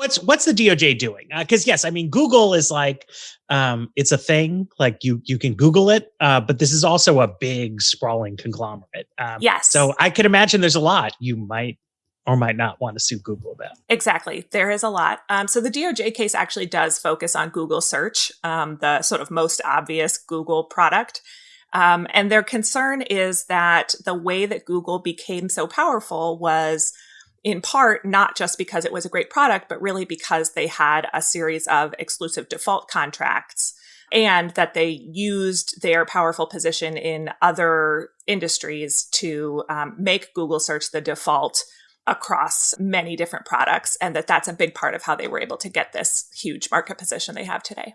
What's what's the DOJ doing? Because uh, yes, I mean Google is like um, it's a thing. Like you you can Google it, uh, but this is also a big sprawling conglomerate. Um, yes. So I could imagine there's a lot you might or might not want to sue Google about. Exactly. There is a lot. Um, so the DOJ case actually does focus on Google search, um, the sort of most obvious Google product. Um, and their concern is that the way that Google became so powerful was in part not just because it was a great product, but really because they had a series of exclusive default contracts and that they used their powerful position in other industries to um, make Google search the default across many different products and that that's a big part of how they were able to get this huge market position they have today.